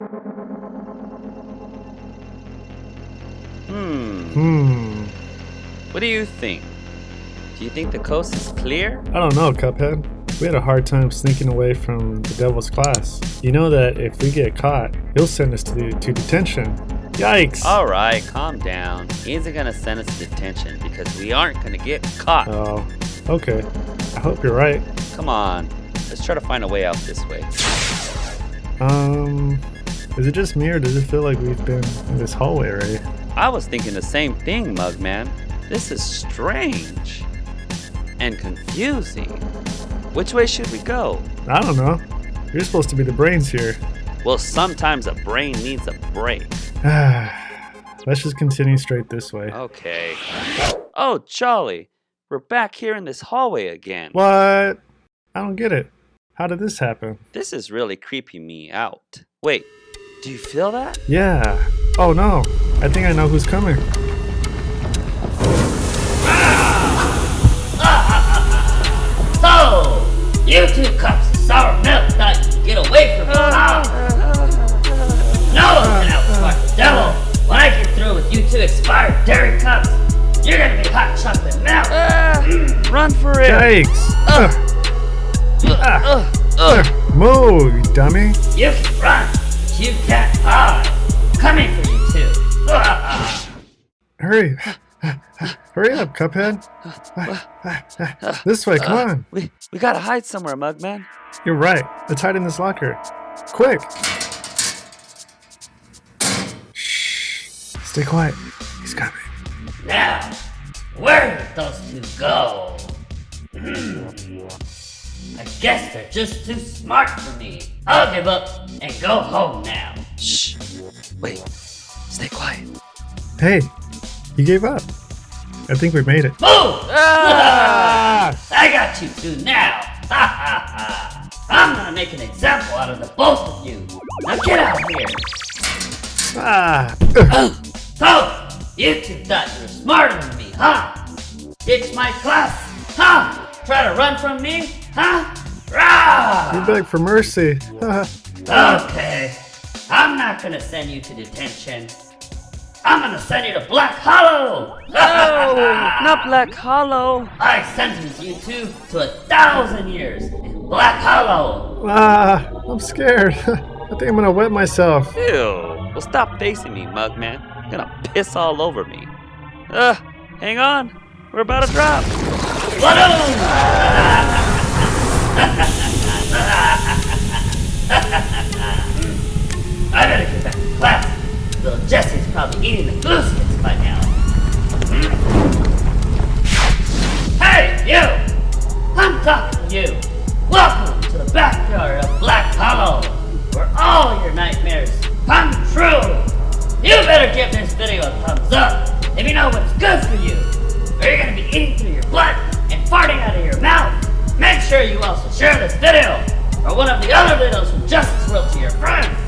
Hmm. Hmm. What do you think? Do you think the coast is clear? I don't know, Cuphead. We had a hard time sneaking away from the devil's class. You know that if we get caught, he'll send us to, to detention. Yikes! Alright, calm down. He isn't gonna send us to detention because we aren't gonna get caught. Oh, okay. I hope you're right. Come on, let's try to find a way out this way. Um, is it just me or does it feel like we've been in this hallway already? I was thinking the same thing, Mugman. This is strange and confusing. Which way should we go? I don't know. You're supposed to be the brains here. Well, sometimes a brain needs a break. Let's just continue straight this way. Okay. Oh, Charlie, we're back here in this hallway again. What? I don't get it. How did this happen? This is really creeping me out. Wait, do you feel that? Yeah. Oh no. I think I know who's coming. So, oh, you two cups of sour milk thought you could get away from me, huh? No one outsmart devil. When I get through with you two expired dairy cups, you're gonna be hot chocolate milk. Ah, run for it! Yikes! Ugh. Ugh, ugh. Move, you dummy! You can run, but you can't hide. Coming for you too. Hurry! Hurry up, Cuphead! this way, come uh, on! We, we gotta hide somewhere, Mugman. You're right. Let's hide in this locker. Quick! Shh! Stay quiet. He's coming. Now, where did those two go? I guess they're just too smart for me. I'll give up and go home now. Shh. Wait. Stay quiet. Hey, you gave up. I think we made it. Move! Ah! I got you two now. Ha ha ha. I'm gonna make an example out of the both of you. Now get out of here. Ah! So, you two thought you were smarter than me, huh? Ditch my class, huh? Try to run from me, huh? You beg for mercy. Okay, I'm not gonna send you to detention. I'm gonna send you to Black Hollow! No! Not Black Hollow! I sentence you two to a thousand years in Black Hollow! ah! I'm scared. I think I'm gonna wet myself. Ew. Well, stop facing me, Mugman. You're gonna piss all over me. Ugh. Hang on. We're about to drop. I Probably eating the sticks by now. Hey, you! I'm talking to you. Welcome to the backyard of Black Hollow, where all your nightmares come true. You better give this video a thumbs up if you know what's good for you, or you're gonna be eating through your blood and farting out of your mouth. Make sure you also share this video or one of the other videos from Justice World to your friends.